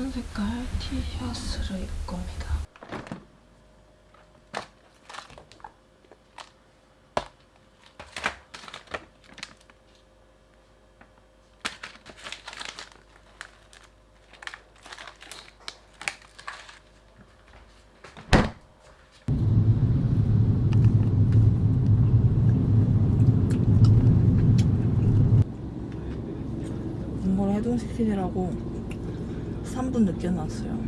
하얀 색깔 티셔츠를 입을 겁니다. 해동시키느라고 3분 늦게 나왔어요.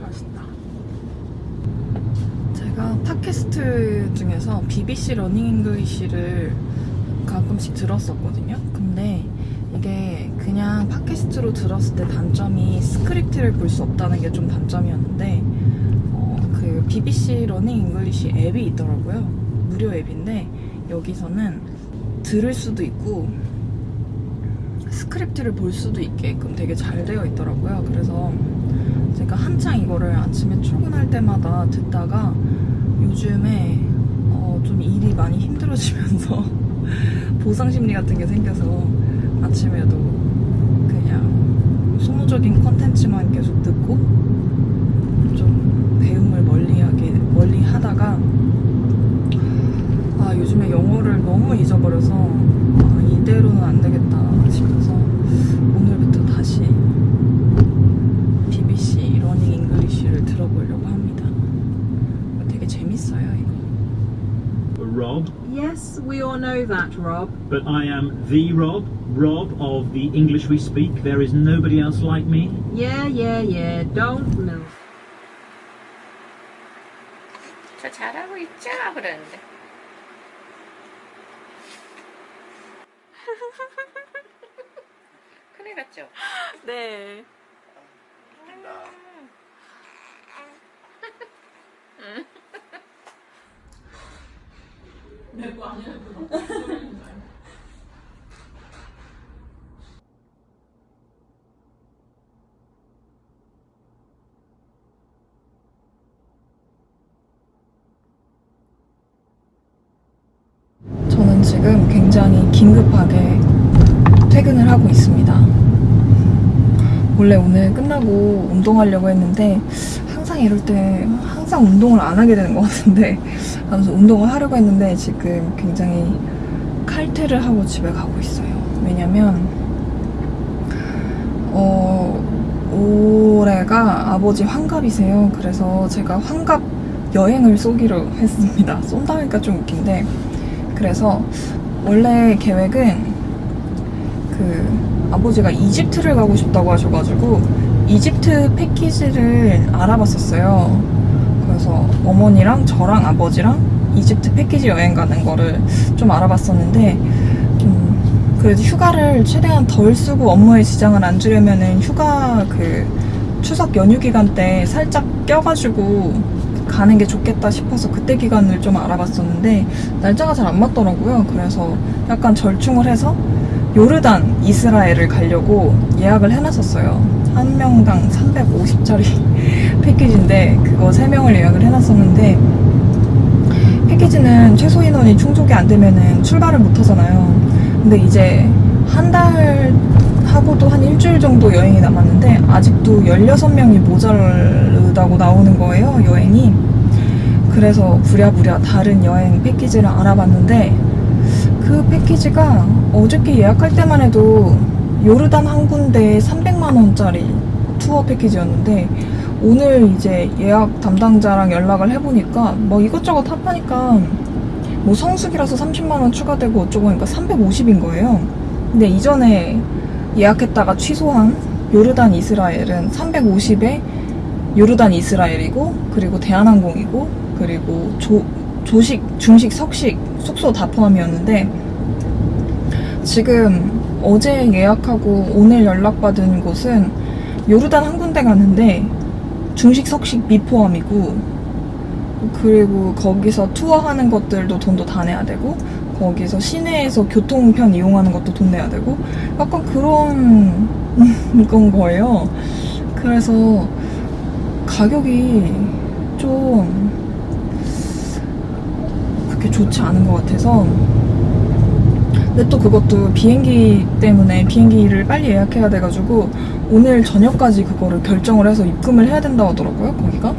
맛있다. 제가 팟캐스트 중에서 BBC Learning English를 가끔씩 들었었거든요. 근데 이게 그냥 팟캐스트로 들었을 때 단점이 스크립트를 볼 수 없다는 게 좀 단점이었는데 어, 그 BBC Learning English 앱이 있더라고요. 무료 앱인데 여기서는 들을 수도 있고 스크립트를 볼 수도 있게끔 되게 잘 되어 있더라고요. 그래서 제가 한창 이거를 아침에 출근할 때마다 듣다가 요즘에 어, 좀 일이 많이 힘들어지면서 보상 심리 같은 게 생겨서 아침에도 그냥 소모적인 컨텐츠만 계속 듣고 좀 배움을 멀리하게 멀리 하다가 아 요즘에 영어를 너무 잊어 버려서 아, 이대로는 안 되겠다 싶어서 오늘부터 다시 BBC Learning English를 들어보려고 합니다. 되게 재밌어요 이거. Rob, Yes, we all know that, Rob. but I am the Rob, Rob of the English We Speak. There is nobody else like me. Yeah, yeah, yeah. Don't move. 저 잘하고 있죠? 그러는데. 큰일 났죠? 네. 저는 지금 굉장히 긴급하게 퇴근을 하고 있습니다. 원래 오늘 끝나고 운동하려고 했는데 항상 이럴 때 항상 운동을 안 하게 되는 것 같은데 아무튼 운동을 하려고 했는데 지금 굉장히 칼퇴를 하고 집에 가고 있어요. 왜냐면 어 올해가 아버지 환갑이세요. 그래서 제가 환갑 여행을 쏘기로 했습니다. 쏜다 하니까 좀 웃긴데 그래서 원래 계획은 그 아버지가 이집트를 가고 싶다고 하셔가지고 이집트 패키지를 알아봤었어요. 그래서 어머니랑 저랑 아버지랑 이집트 패키지 여행 가는 거를 좀 알아봤었는데 음, 그래도 휴가를 최대한 덜 쓰고 업무에 지장을 안 주려면은 휴가 그 추석 연휴 기간 때 살짝 껴가지고 가는 게 좋겠다 싶어서 그때 기간을 좀 알아봤었는데 날짜가 잘 안 맞더라고요. 그래서 약간 절충을 해서 요르단, 이스라엘을 가려고 예약을 해놨었어요. 한 명당 350짜리 패키지인데 그거 3명을 예약을 해놨었는데 패키지는 최소 인원이 충족이 안 되면은 출발을 못 하잖아요. 근데 이제 한 달 하고도 한 일주일 정도 여행이 남았는데 아직도 16명이 모자르다고 나오는 거예요, 여행이. 그래서 부랴부랴 다른 여행 패키지를 알아봤는데 그 패키지가 어저께 예약할 때만 해도 요르단 한 군데에 300만원짜리 투어 패키지였는데 오늘 이제 예약 담당자랑 연락을 해보니까 뭐 이것저것 합하니까 뭐 성수기라서 30만원 추가되고 어쩌고 하니까 350인 거예요. 근데 이전에 예약했다가 취소한 요르단 이스라엘은 350에 요르단 이스라엘이고 그리고 대한항공이고 그리고 조, 조식, 중식, 석식, 숙소 다 포함이었는데 지금 어제 예약하고 오늘 연락받은 곳은 요르단 한 군데 가는데 중식, 석식 미포함이고 그리고 거기서 투어하는 것들도 돈도 다 내야 되고 거기서 시내에서 교통편 이용하는 것도 돈 내야 되고 약간 그런 건 거예요. 그래서 가격이 좀 그렇게 좋지 않은 것 같아서 근데 또 그것도 비행기 때문에 비행기를 빨리 예약해야 돼가지고 오늘 저녁까지 그거를 결정을 해서 입금을 해야 된다고 하더라고요 거기가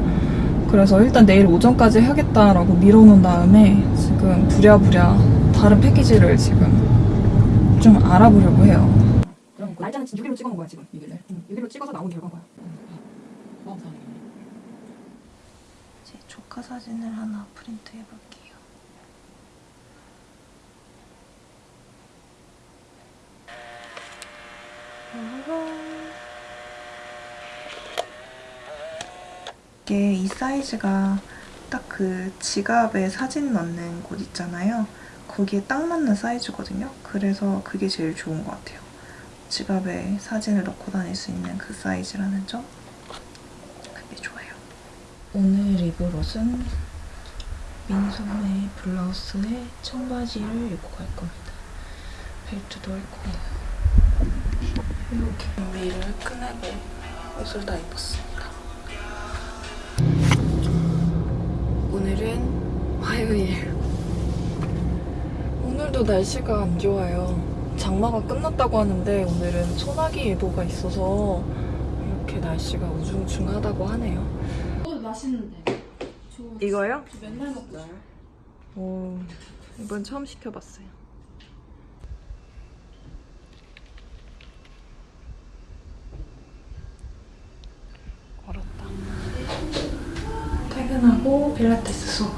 그래서 일단 내일 오전까지 하겠다라고 미뤄놓은 다음에 지금 부랴부랴 다른 패키지를 지금. 좀 알아보려고 해요. 그럼 날짜는 6일로 찍어 놓은 거야 지금? 6일을 6일로 찍어서 나온 결과인 거야. 제 조카 사진을 하나 프린트 해볼게요. 이게 이 사이즈가 딱 그 지갑에 사진 넣는 곳 있잖아요. 거기에 딱 맞는 사이즈거든요. 그래서 그게 제일 좋은 것 같아요. 지갑에 사진을 넣고 다닐 수 있는 그 사이즈라는 점. 그게 좋아요. 오늘 입을 옷은 민소매 블라우스에 청바지를 입고 갈 겁니다. 벨트도 할 거예요. 이렇게 준비를 끝내고 옷을 다 입었습니다. 오늘은 화요일. 오늘도 날씨가 안 좋아요. 장마가 끝났다고 하는데 오늘은 소나기 예보가 있어서 이렇게 날씨가 우중충하다고 하네요. 어, 맛있는데. 저, 이거요? 저 맨날 먹어요. 오, 이번 처음 시켜봤어요. 걸었다. 퇴근하고 필라테스 수업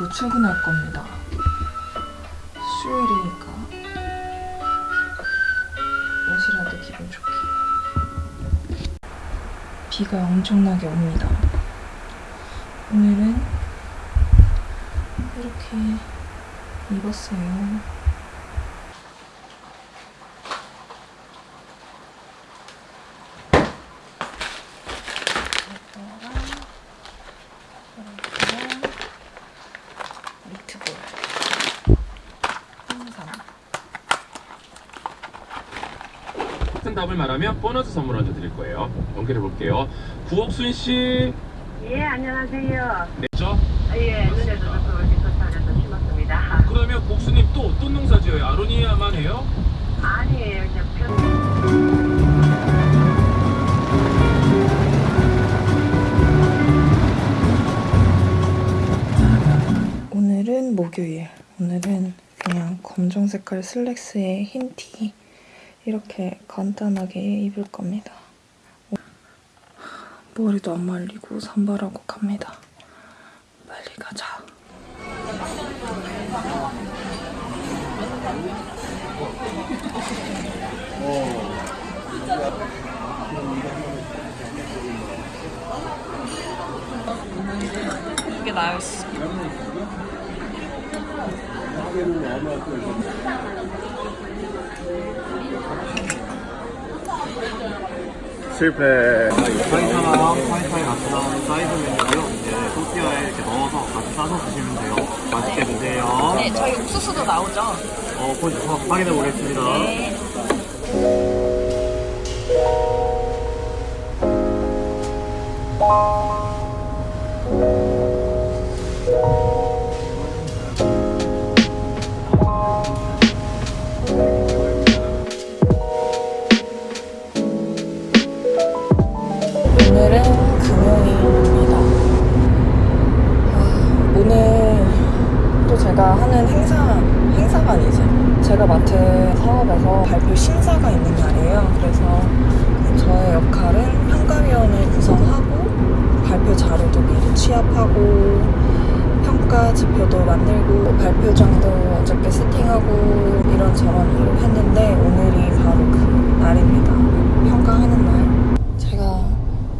입고 출근할 겁니다. 수요일이니까 옷이라도 기분 좋게. 비가 엄청나게 옵니다. 오늘은 이렇게 입었어요. 정답을 말하면 보너스 선물 얹어 드릴 거예요. 연결해 볼게요. 구옥순 씨. 예, 안녕하세요. 네죠? 아, 예, 눈에도 좀심었습니다 그러면 복수님 또 어떤 농사 지어요? 아로니아만 해요? 아니에요. 그냥 편... 오늘은 목요일. 오늘은 그냥 검정 색깔 슬랙스에 흰 티, 이렇게 간단하게 입을 겁니다. 머리도 안 말리고 산발하고 갑니다. 빨리 가자. 이게 나였어. 실패. fajita랑 fajita에 같이 나오는 사이드 메뉴고요. 이제 토르티야에 이렇게 넣어서 같이 싸서 드시면 돼요. 맛있게 드세요. 네, 저희 옥수수도 나오죠? 어, 곧 확인해 보겠습니다. 오늘 맡은 사업에서 발표 심사가 있는 날이에요. 그래서 저의 역할은 평가위원을 구성하고 발표 자료도 미리 취합하고 평가 지표도 만들고 발표장도 어저께 세팅하고 이런저런 일을 했는데 오늘이 바로 그 날입니다. 평가하는 날. 제가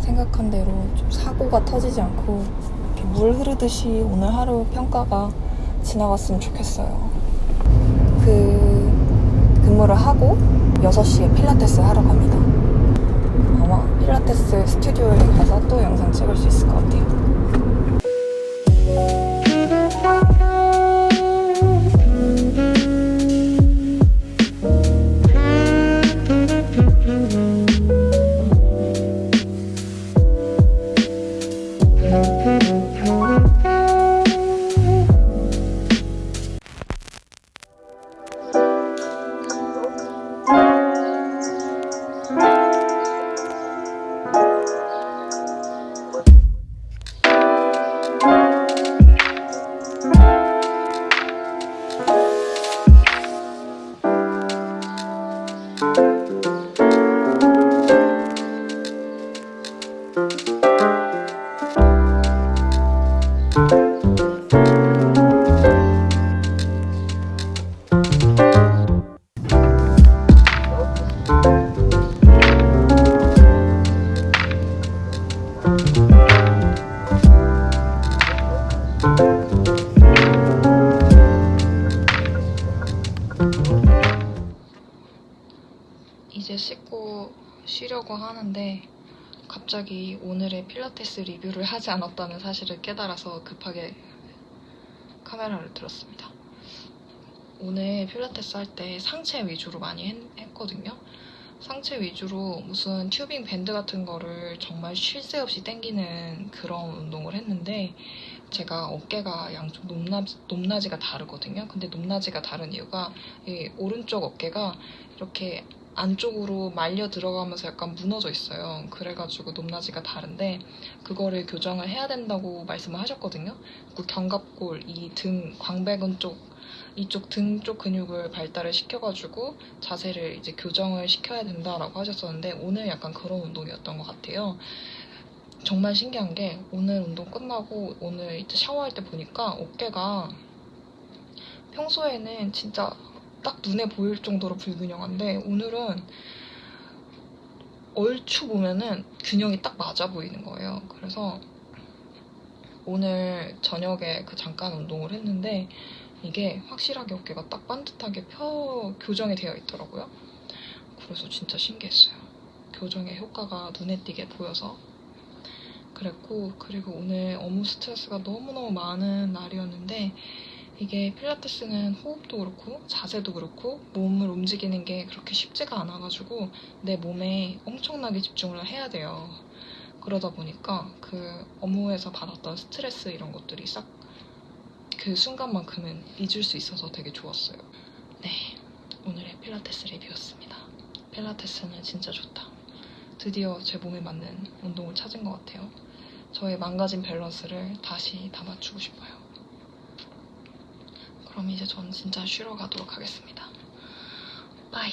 생각한 대로 좀 사고가 터지지 않고 이렇게 물 흐르듯이 오늘 하루 평가가 지나갔으면 좋겠어요. 그 근무를 하고 6시에 필라테스 하러 갑니다. 아마 필라테스 스튜디오에 가서 또 영상 찍을 수 있을 것 같아요. 이 thank you 갑자기 오늘의 필라테스 리뷰를 하지 않았다는 사실을 깨달아서 급하게 카메라를 들었습니다. 오늘 필라테스 할 때 상체 위주로 많이 했, 거든요 상체 위주로 무슨 튜빙 밴드 같은 거를 정말 쉴 새 없이 당기는 그런 운동을 했는데 제가 어깨가 양쪽 높낮, 높낮이가 다르거든요. 근데 높낮이가 다른 이유가 이 오른쪽 어깨가 이렇게 안쪽으로 말려 들어가면서 약간 무너져 있어요. 그래가지고 높낮이가 다른데 그거를 교정을 해야 된다고 말씀을 하셨거든요. 그 견갑골, 이 등, 광배근 쪽 이쪽 등 쪽 근육을 발달을 시켜가지고 자세를 이제 교정을 시켜야 된다라고 하셨었는데 오늘 약간 그런 운동이었던 것 같아요. 정말 신기한 게 오늘 운동 끝나고 오늘 이제 샤워할 때 보니까 어깨가 평소에는 진짜 딱 눈에 보일 정도로 불균형한데 오늘은 얼추 보면은 균형이 딱 맞아 보이는 거예요. 그래서 오늘 저녁에 그 잠깐 운동을 했는데 이게 확실하게 어깨가 딱 반듯하게 펴 교정이 되어 있더라고요. 그래서 진짜 신기했어요. 교정의 효과가 눈에 띄게 보여서 그랬고 그리고 오늘 업무 스트레스가 너무너무 많은 날이었는데 이게 필라테스는 호흡도 그렇고 자세도 그렇고 몸을 움직이는 게 그렇게 쉽지가 않아가지고 내 몸에 엄청나게 집중을 해야 돼요. 그러다 보니까 그 업무에서 받았던 스트레스 이런 것들이 싹 그 순간만큼은 잊을 수 있어서 되게 좋았어요. 네, 오늘의 필라테스 리뷰였습니다. 필라테스는 진짜 좋다. 드디어 제 몸에 맞는 운동을 찾은 것 같아요. 저의 망가진 밸런스를 다시 다 맞추고 싶어요. 그럼 이제 전 진짜 쉬러 가도록 하겠습니다. 바이.